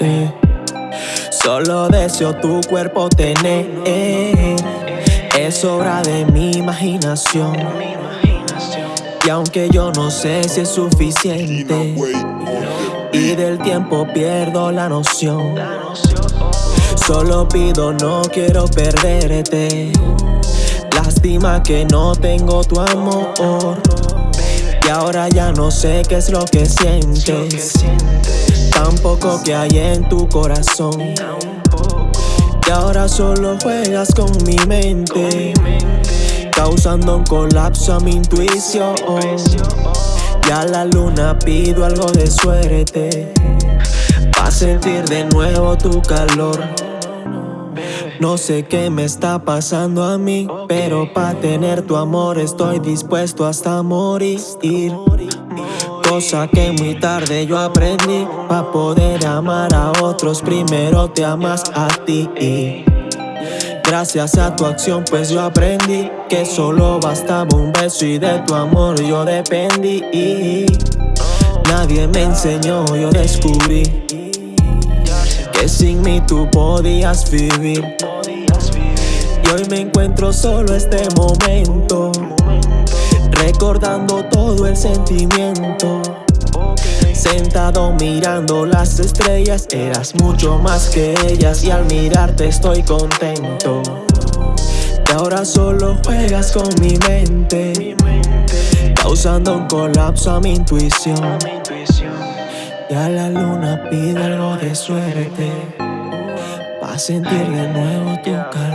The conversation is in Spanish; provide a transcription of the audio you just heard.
Eh, solo deseo tu cuerpo tener. Es obra de mi imaginación. Y aunque yo no sé si es suficiente, y del tiempo pierdo la noción. Solo pido, no quiero perderte. Lástima que no tengo tu amor. Y ahora ya no sé qué es lo que sientes. Tampoco que hay en tu corazón. Y ahora solo juegas con mi mente. Causando un colapso a mi intuición. Y a la luna pido algo de suerte. Pa' sentir de nuevo tu calor. No sé qué me está pasando a mí, pero pa' tener tu amor estoy dispuesto hasta morir. Cosa que muy tarde yo aprendí, pa' poder amar a otros primero te amas a ti. Gracias a tu acción pues yo aprendí que solo bastaba un beso y de tu amor yo dependí. Nadie me enseñó, yo descubrí sin mí tú podías vivir. Hoy me encuentro solo este momento Recordando todo el sentimiento. Sentado mirando las estrellas Eras mucho más que ellas Y al mirarte estoy contento. Y ahora solo juegas con mi mente Causando un colapso a mi intuición Y a la luna pido algo de suerte Pa' sentir de nuevo tu calor.